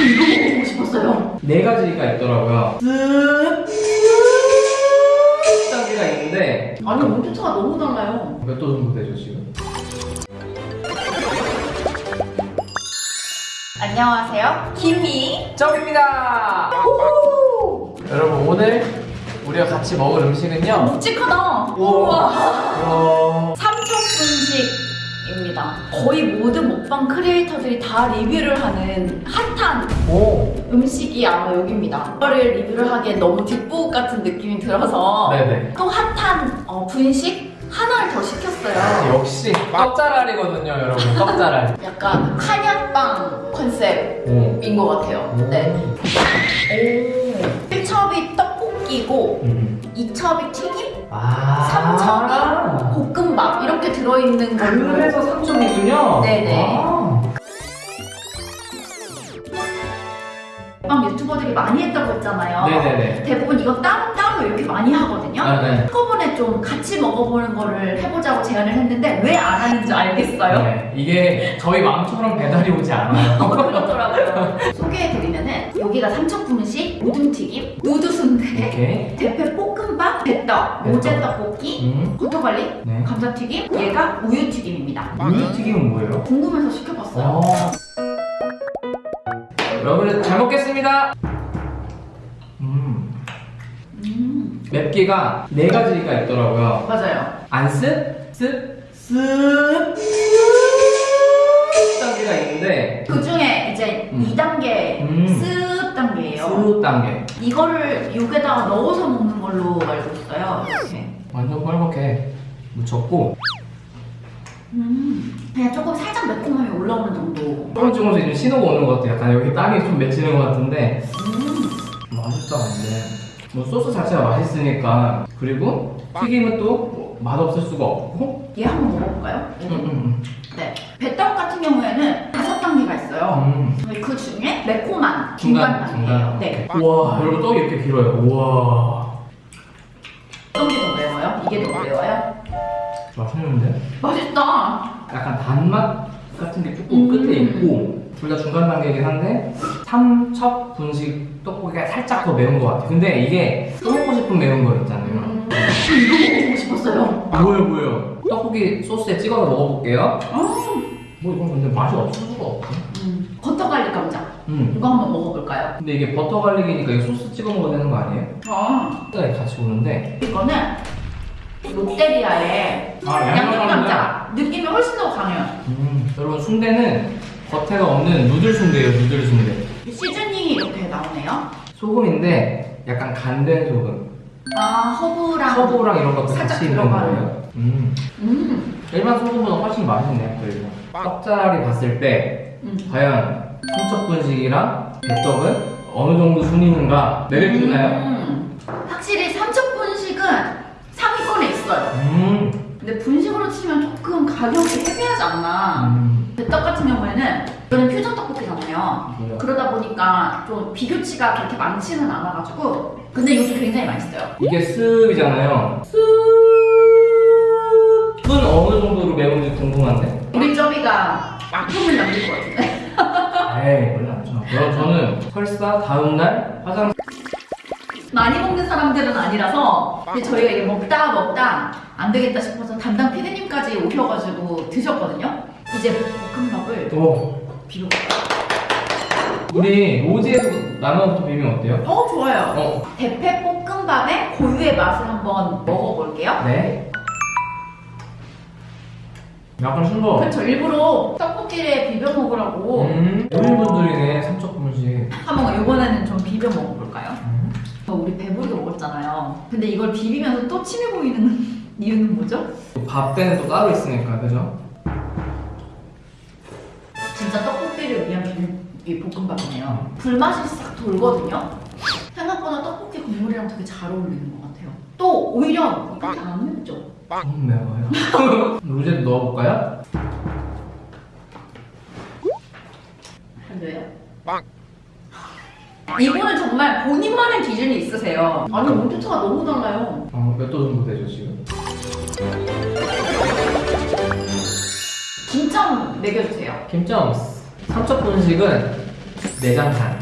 저 이거 먹어보고 싶었어요. 네 가지가 있더라고요. 단계가 있는데 아니 온도차가 너무 달라요. 몇 도 정도 되죠 지금? 안녕하세요. 김이. 정입니다. 여러분 오늘 우리가 같이 먹을 음식은요. 묵직하다. 우와. 우와. 와. 삼척분식 입니다. 거의 모든 먹방 크리에이터들이 다 리뷰를 하는 핫한 오. 음식이 아마 여기입니다. 이거를 리뷰를 하기에 너무 뒷부분 같은 느낌이 들어서 네네. 또 핫한 어, 분식 하나를 더 시켰어요. 역시 떡자랄이거든요, 여러분. 떡자랄. 약간 한약빵 컨셉인 오. 것 같아요. 네. 오. 1첩이 떡볶이고 음. 2첩이 튀김, 아. 3첩이 볶음밥 이렇게 들어있는 걸로 그래서 3점이군요. 네네. 아. 먹방 유튜버들이 많이 했다고 했잖아요. 네네네. 대부분 이거 따로따로 이렇게 많이 하거든요. 아, 네. 한꺼번에 좀 같이 먹어보는 거를 해보자고 제안을 했는데 왜 안 하는지 알겠어요? 네. 이게 저희 마음처럼 배달이 오지 않아요. 어, 그렇더라고요. 소개해드리면 은 여기가 삼척 분식, 우등튀김, 누드순대. 대패 볶음밥, 배떡, 모제 떡볶이, 음. 고토갈리, 네. 감자튀김, 얘가 우유튀김입니다. 우유튀김은 뭐예요? 궁금해서 시켜봤어요. 어. 여러분 잘 먹겠습니다. 음. 음, 맵기가 네 가지가 있더라고요. 맞아요. 안습, 습, 습 단계가 있는데 그 중에 이제 음. 2단계 음. 습 습 단계. 이거를 육에다가 넣어서 먹는 걸로 알고 있어요. 이렇게. 완전 뻘겋게 묻혔고 음, 그냥 조금 살짝 매콤함이 올라오는 정도. 조금 조금씩 좀 신호가 오는 것 같아요. 약간 여기 땀이 좀 맺히는 것 같은데 음, 맛있다 근데 뭐 소스 자체가 맛있으니까 그리고 튀김은 또뭐 맛없을 수가 없고 얘 한번 먹어볼까요? 음, 음, 네. 배떡 같은 경우에는 있어요. 음. 그 중에 매콤한 중간, 단계예요. 네. 우와 여러분 떡이 이렇게 길어요 우와 어떤 게 더 매워요? 이게 더 매워요? 맛있는데? 맛있다. 약간 단맛 같은 게 조금 음. 끝에 있고 둘 다 중간 단계이긴 한데 삼척 분식 떡볶이가 살짝 더 매운 것 같아요 근데 이게 또 먹고 싶은 매운 거 있잖아요 음, 저 이거 먹어보고 싶었어요. 뭐예요 뭐예요 떡볶이 소스에 찍어서 먹어볼게요 아, 뭐 이건 근데 맛이 없을 수가 없어 음, 버터 garlic 감자. 음. 이거 한번 먹어볼까요? 근데 이게 버터 garlic이니까 이거 소스 찍어 먹어야 되는 거 아니에요? 아, 네, 같이 오는데 이거는 롯데리아의 아 양념 감자. 느낌이 훨씬 더 강해요. 음, 여러분 순대는 겉에가 없는 noodle 순대예요 noodle 순대 seasoning이 이렇게 나오네요. 소금인데 약간 간된 소금 아, 허브랑. 허브랑 이런 것도 같이 있는 들어가는. 거예요 음. 음, 일반 소금보다 훨씬 맛있네요 그리고 떡자리 봤을 때 음. 과연 삼척분식이랑 배떡은 어느 정도 순위인가 내려주나요? 음, 확실히 삼척 분식은 상위권에 있어요. 음. 근데 분식으로 치면 조금 가격이 헤비하지 않나. 음. 배떡 같은 경우에는 이거는 퓨전 떡볶이잖아요. 뭐야? 그러다 보니까 좀 비교치가 그렇게 많지는 않아가지고 근데 이것도 굉장히 맛있어요. 이게 습이잖아요. 습은 어느 정도로 매운지 궁금한데. 우리 점이가 아픔을 남길 것 같은데. 에이, 원래 안 쳐. 그럼 저는 설사 다음날 화장 많이 먹는 사람들은 아니라서 근데 저희가 이게 먹다 먹다 안 되겠다 싶어서 담당 피디님까지 오셔가지고 드셨거든요. 이제 볶음밥을 오. 비벼볼까요? 우리 로지에서 라면부터 비비면 어때요? 어 좋아요. 어. 대패 볶음밥의 고유의 맛을 한번 먹어볼게요. 네. 약간 싱거워. 그렇죠. 일부러 떡볶이에 비벼 먹으라고 음. 어린분들이네 삼척분식. 한번 이번에는 좀 비벼 먹어볼까요? 음. 어, 우리 배부르게 먹었잖아요. 근데 이걸 비비면서 또 침이 고이는 이유는 뭐죠? 밥 때는 또 따로 있으니까 그죠? 진짜 떡볶이를 위한 비, 이 볶음밥이네요. 불맛이 싹 돌거든요. 생각보다 떡볶이 국물이랑 되게 잘 어울리는 것 같아요. 또 오히려 이렇게 안 맵죠? 좀 매워요. 로제도 넣어볼까요? 안 돼요? 이분은 정말 본인만의 기준이 있으세요. 아니 온도차가 너무 달라요. 어, 몇도 정도 되죠 지금? 김점 매겨주세요. 김점 삼척 분식은 내장간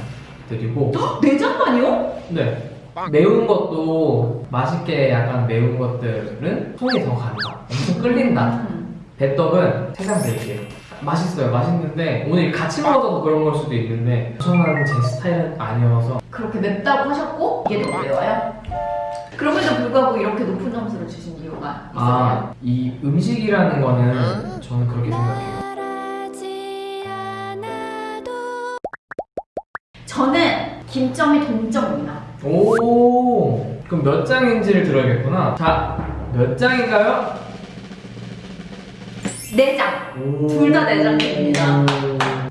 드리고 내장만이요? 네. 매운 것도 맛있게 약간 매운 것들은 손이 더 간다. 엄청 끌린다. 음. 배떡은 세상 드릴게요. 맛있어요. 맛있는데 오늘 같이 먹어서 그런 걸 수도 있는데 저는 제 스타일은 아니어서 그렇게 맵다고 하셨고 이게 더 매워요? 그럼에도 불구하고 이렇게 높은 점수를 주신 이유가 있어요? 아, 이 음식이라는 거는 저는 그렇게 생각해요. 저는 김점이 동점입니다. 오, 그럼 몇 장인지를 들어야겠구나. 자, 몇 장인가요? 네 장. 둘다네 장입니다.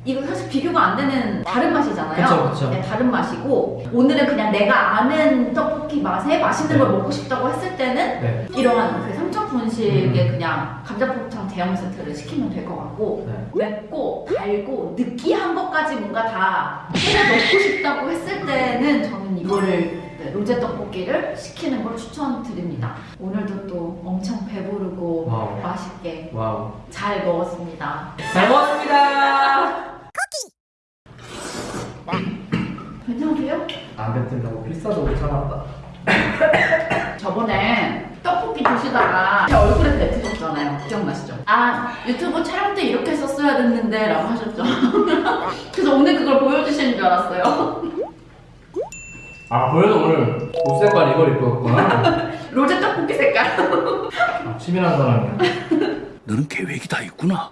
이거 사실 비교가 안 되는 다른 맛이잖아요. 그쵸, 그쵸. 네, 다른 맛이고 오늘은 그냥 내가 아는 떡볶이 맛에 맛있는 네. 걸 먹고 싶다고 했을 때는 네. 이러한 그 삼천 분식의 음. 그냥 감자포탕 대형 세트를 시키면 될 것 같고 네. 맵고 달고 느끼한 것까지 뭔가 다 해서 먹고 싶다고 했을 때는 저는 이거를 네, 로제 떡볶이를 시키는 걸 추천드립니다. 오늘도 또 엄청 배부르고 wow. 맛있게 wow. 잘 먹었습니다. 잘 먹었습니다. 안 뱉으려고 필사도 못 참았다. 저번에 떡볶이 드시다가 제 얼굴에 뱉으셨잖아요. 기억나시죠? 아 유튜브 촬영 때 이렇게 썼어야 됐는데 라고 하셨죠. 그래서 오늘 그걸 보여주시는 줄 알았어요. 아, 그래서 오늘 옷 색깔 이걸 입고 왔구나. 로제 떡볶이 색깔. 아, 치밀한 사람이야. 너는 계획이 다 있구나.